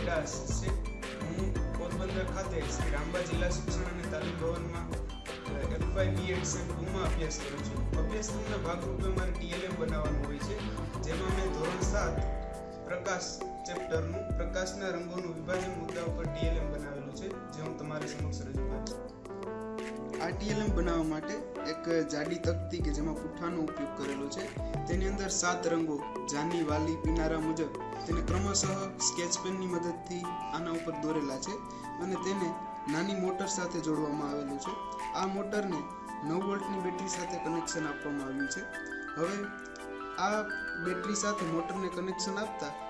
વેડા છે હું પોરબંદર ખાતે શ્રી રામબા જિલ્લા શિક્ષણ અને તાલીમ ભવનમાં એફવાય બીએડ સેમ ટુમાં અભ્યાસ કરું છું. અભ્યાસક્રમના ભાગરૂપે મારે ટીએલએમ બનાવવાનું હોય છે, જેમાં મેં ધોરણ સાત પ્રકાશ ચેપ્ટરનું, પ્રકાશના રંગોનું વિભાજન મુદ્દા ઉપર ટીએલએમ બનાવેલું છે, જે હું તમારી સમક્ષ રજૂ કરું આ ટીએલએમ બનાવવા માટે એક જાડી તકતી કે જેમાં પુઠ્ઠાનો ઉપયોગ કરેલો છે. તેની અંદર સાત રંગો, જાની, વાલી, પીનારા મુજબ તેને ક્રમશઃ સ્કેચ પેનની મદદથી આના ઉપર દોરેલા છે અને તેને નાની મોટર સાથે જોડવામાં આવેલું છે. આ મોટરને નવ વોલ્ટની બેટરી સાથે કનેક્શન આપવામાં આવ્યું છે. હવે આ બેટરી સાથે મોટરને કનેક્શન આપતા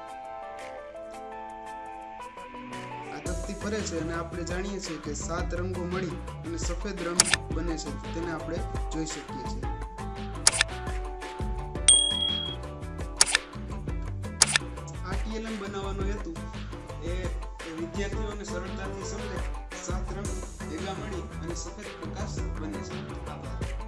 આ ફરે છે અને આપણે જાણીએ છીએ કે સાત રંગો મળી અને સફેદ રંગ બને છે. તેને આપણે જોઈ શકીએ છીએ. આ ટીએલએમ બનાવવાનો હેતુ એ વિદ્યાર્થીઓને સરળતાથી સમજે સાત રંગ ભેગા મળી અને સફેદ પ્રકાશ બને છે. આભાર.